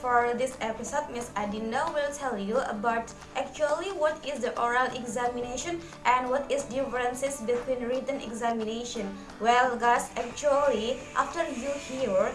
for this episode, Miss Adinda will tell you about actually what is the oral examination and what is differences between written examination. Well, guys, actually, after you hear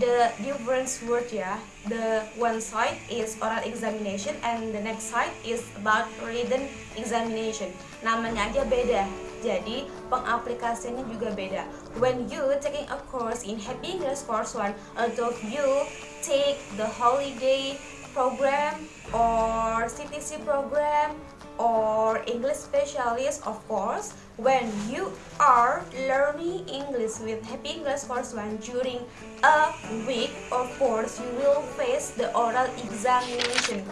the difference word ya, the one side is oral examination and the next side is about written examination. Namanya aja beda. Jadi pengaplikasiannya juga beda. When you taking a course in Happy English Course 1, although you take the holiday program or CTC program or English specialist of course when you are learning English with Happy English Course 1 during a week of course you will face the oral examination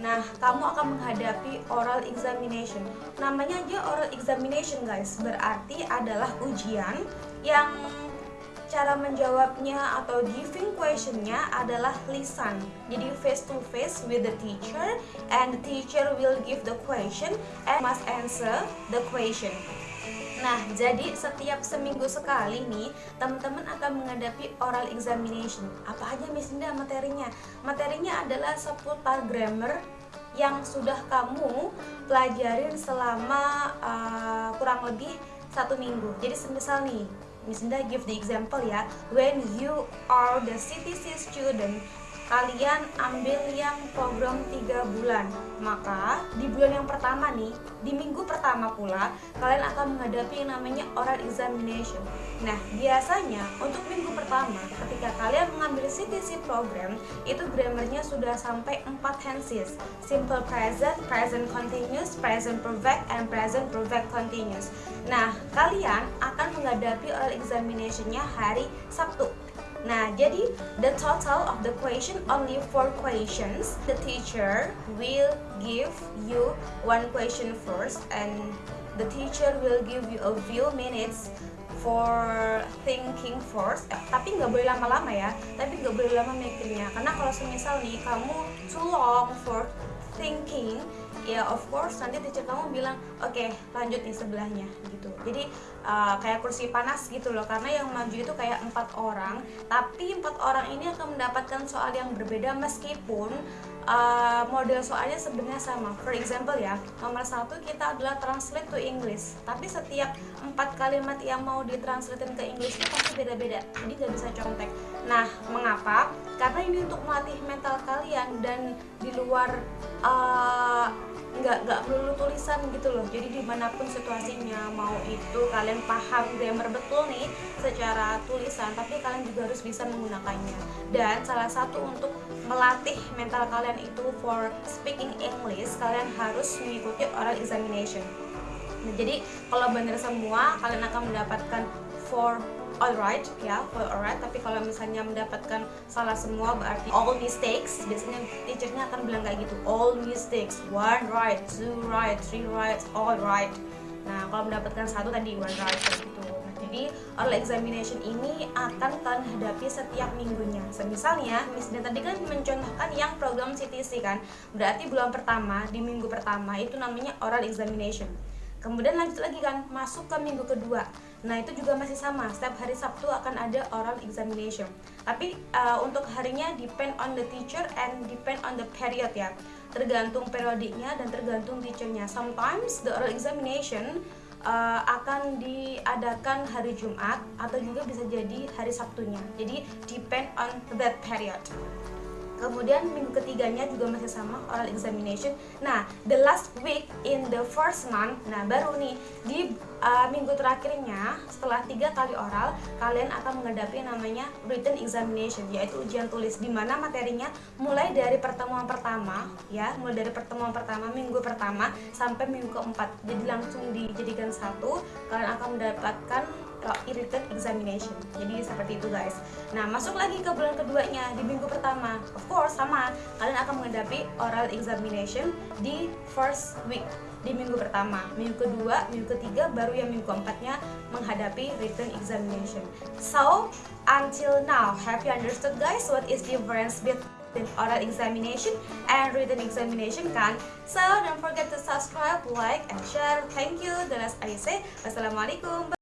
Nah, kamu akan menghadapi oral examination. Namanya aja oral examination, guys. Berarti adalah ujian yang cara menjawabnya atau giving questionnya adalah lisan. Jadi face to face with the teacher and the teacher will give the question and must answer the question. Nah, jadi setiap seminggu sekali nih, teman-teman akan menghadapi oral examination. Apa aja Miss Indah materinya? Materinya adalah seputar grammar yang sudah kamu pelajarin selama uh, kurang lebih satu minggu. Jadi semisal nih, Miss Indah give the example ya, when you are the CTC student kalian ambil yang program 3 bulan. Maka di bulan yang pertama nih di minggu pertama pula kalian akan menghadapi yang namanya oral examination. Nah biasanya untuk minggu pertama ketika kalian mengambil CTC program itu grammarnya sudah sampai 4 tenses. Simple present, present continuous, present perfect, and present perfect continuous. Nah kalian akan menghadapi oral examinationnya hari Sabtu Nah, jadi the total of the question only four questions. The teacher will give you one question first and the teacher will give you a few minutes for thinking first eh, tapi nggak boleh lama-lama ya tapi nggak boleh lama mikirnya karena kalau semisal nih kamu too long for thinking ya of course nanti teacher kamu bilang oke okay, lanjut nih sebelahnya gitu. Jadi uh, kayak kursi panas gitu loh karena yang maju itu kayak empat orang tapi empat orang ini akan mendapatkan soal yang berbeda meskipun uh, model soalnya sebenarnya sama. For example ya nomor satu kita adalah translate to English tapi setiap empat kalimat yang mau ditranslatein ke English itu beda-beda jadi nggak bisa contek. Nah mengapa? Karena ini untuk melatih mental kalian dan di luar uh, nggak nggak perlu tulisan gitu loh. Jadi di mana pun situasinya mau itu kalian paham grammar betul nih secara tulisan tapi kalian juga harus bisa menggunakannya. Dan salah satu untuk melatih mental kalian itu for speaking English kalian harus mengikuti oral examination nah, jadi kalau benar semua kalian akan mendapatkan for alright ya for alright. Tapi kalau misalnya mendapatkan salah semua berarti all mistakes. Biasanya teachernya akan bilang kayak gitu all mistakes. One right two right three right all right. Nah kalau mendapatkan satu tadi one right gitu. Nah, jadi oral examination ini akan kalian hadapi setiap minggunya. Semisalnya Dan tadi kan mencontohkan yang program CTC kan. Berarti bulan pertama di minggu pertama itu namanya oral examination kemudian lanjut lagi kan masuk ke minggu kedua. Nah itu juga masih sama, setiap hari Sabtu akan ada oral examination. Tapi uh, untuk harinya depend on the teacher and depend on the period ya. Tergantung periodiknya dan tergantung teachernya. Sometimes the oral examination uh, akan diadakan hari Jumat atau juga bisa jadi hari Sabtunya. Jadi depend on that period kemudian minggu ketiganya juga masih sama oral examination. Nah the last week in the first month nah baru nih di uh, minggu terakhirnya setelah tiga kali oral kalian akan menghadapi namanya written examination yaitu ujian tulis di mana materinya mulai dari pertemuan pertama ya mulai dari pertemuan pertama minggu pertama sampai minggu keempat. Jadi langsung dijadikan satu kalian akan mendapatkan written examination jadi seperti itu guys nah masuk lagi ke bulan keduanya di minggu pertama of course sama kalian akan menghadapi oral examination di first week di minggu pertama, minggu kedua, minggu ketiga, baru yang minggu keempatnya menghadapi written examination. So, until now, have you understood guys what is the difference between oral examination and written examination kan? So, don't forget to subscribe, like, and share. Thank you. Dan as I say, Wassalamualaikum.